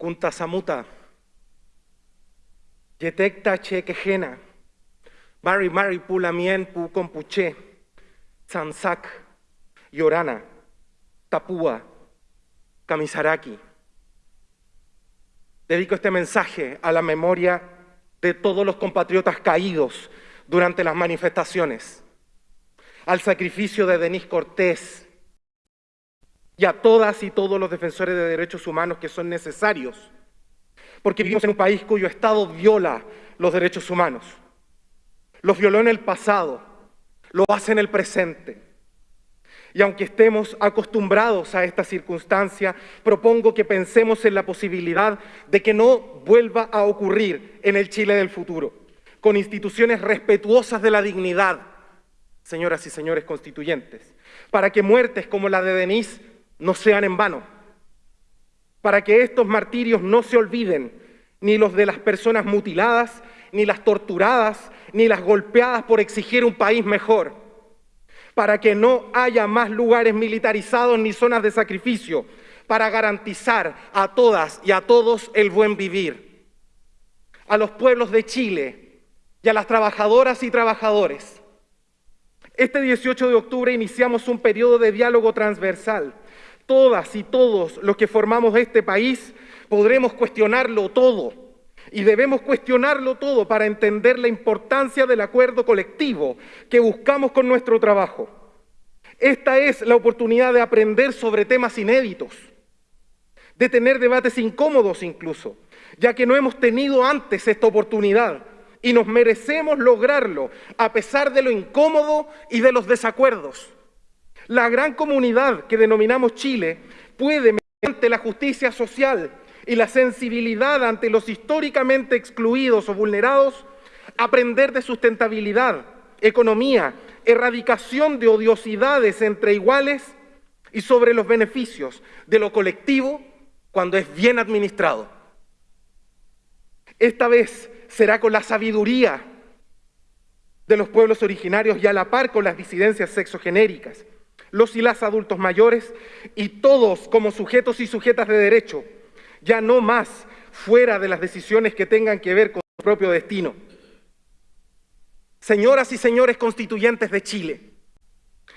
Kuntasamuta, Yetekta Chekejena, Mari Mari Pulamien Pu Compuche, Yorana, Tapúa, Kamisaraki. Dedico este mensaje a la memoria de todos los compatriotas caídos durante las manifestaciones, al sacrificio de Denis Cortés y a todas y todos los defensores de derechos humanos que son necesarios, porque vivimos en un país cuyo Estado viola los derechos humanos. Los violó en el pasado, lo hace en el presente. Y aunque estemos acostumbrados a esta circunstancia, propongo que pensemos en la posibilidad de que no vuelva a ocurrir en el Chile del futuro, con instituciones respetuosas de la dignidad, señoras y señores constituyentes, para que muertes como la de Denise no sean en vano, para que estos martirios no se olviden, ni los de las personas mutiladas, ni las torturadas, ni las golpeadas por exigir un país mejor, para que no haya más lugares militarizados ni zonas de sacrificio, para garantizar a todas y a todos el buen vivir. A los pueblos de Chile y a las trabajadoras y trabajadores. Este 18 de octubre iniciamos un periodo de diálogo transversal todas y todos los que formamos este país podremos cuestionarlo todo. Y debemos cuestionarlo todo para entender la importancia del acuerdo colectivo que buscamos con nuestro trabajo. Esta es la oportunidad de aprender sobre temas inéditos, de tener debates incómodos incluso, ya que no hemos tenido antes esta oportunidad y nos merecemos lograrlo a pesar de lo incómodo y de los desacuerdos. La gran comunidad que denominamos Chile puede, mediante la justicia social y la sensibilidad ante los históricamente excluidos o vulnerados, aprender de sustentabilidad, economía, erradicación de odiosidades entre iguales y sobre los beneficios de lo colectivo cuando es bien administrado. Esta vez será con la sabiduría de los pueblos originarios y a la par con las disidencias sexogenéricas los y las adultos mayores y todos como sujetos y sujetas de derecho, ya no más fuera de las decisiones que tengan que ver con su propio destino. Señoras y señores constituyentes de Chile,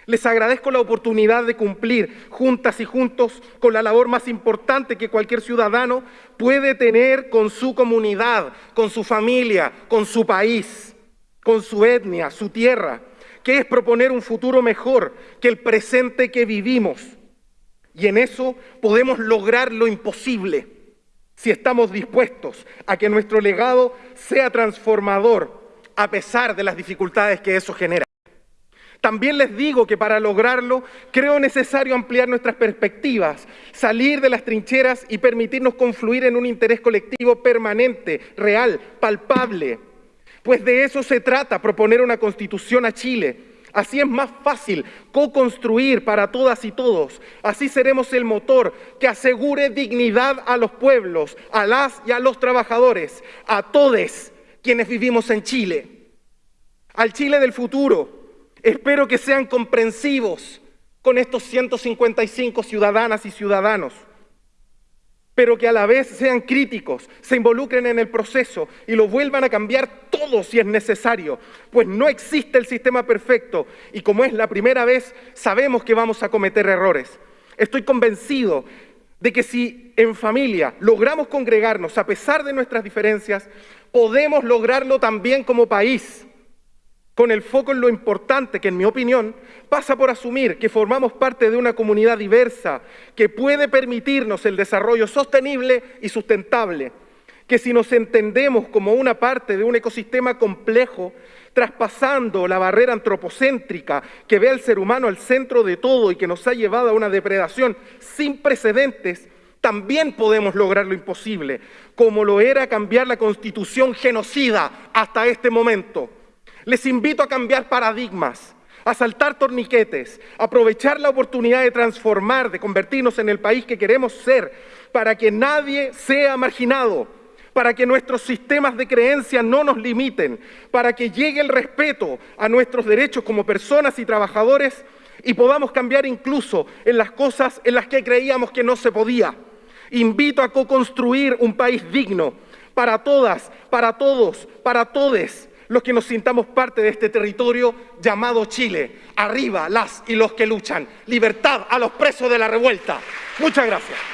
les agradezco la oportunidad de cumplir juntas y juntos con la labor más importante que cualquier ciudadano puede tener con su comunidad, con su familia, con su país, con su etnia, su tierra que es proponer un futuro mejor que el presente que vivimos. Y en eso podemos lograr lo imposible si estamos dispuestos a que nuestro legado sea transformador a pesar de las dificultades que eso genera. También les digo que para lograrlo creo necesario ampliar nuestras perspectivas, salir de las trincheras y permitirnos confluir en un interés colectivo permanente, real, palpable, pues de eso se trata, proponer una constitución a Chile. Así es más fácil co-construir para todas y todos. Así seremos el motor que asegure dignidad a los pueblos, a las y a los trabajadores, a todos quienes vivimos en Chile. Al Chile del futuro, espero que sean comprensivos con estos 155 ciudadanas y ciudadanos pero que a la vez sean críticos, se involucren en el proceso y lo vuelvan a cambiar todo si es necesario, pues no existe el sistema perfecto y como es la primera vez, sabemos que vamos a cometer errores. Estoy convencido de que si en familia logramos congregarnos a pesar de nuestras diferencias, podemos lograrlo también como país con el foco en lo importante que, en mi opinión, pasa por asumir que formamos parte de una comunidad diversa que puede permitirnos el desarrollo sostenible y sustentable, que si nos entendemos como una parte de un ecosistema complejo, traspasando la barrera antropocéntrica que ve al ser humano al centro de todo y que nos ha llevado a una depredación sin precedentes, también podemos lograr lo imposible, como lo era cambiar la constitución genocida hasta este momento. Les invito a cambiar paradigmas, a saltar torniquetes, a aprovechar la oportunidad de transformar, de convertirnos en el país que queremos ser, para que nadie sea marginado, para que nuestros sistemas de creencia no nos limiten, para que llegue el respeto a nuestros derechos como personas y trabajadores y podamos cambiar incluso en las cosas en las que creíamos que no se podía. Invito a co-construir un país digno para todas, para todos, para todes los que nos sintamos parte de este territorio llamado Chile. Arriba las y los que luchan. Libertad a los presos de la revuelta. Muchas gracias.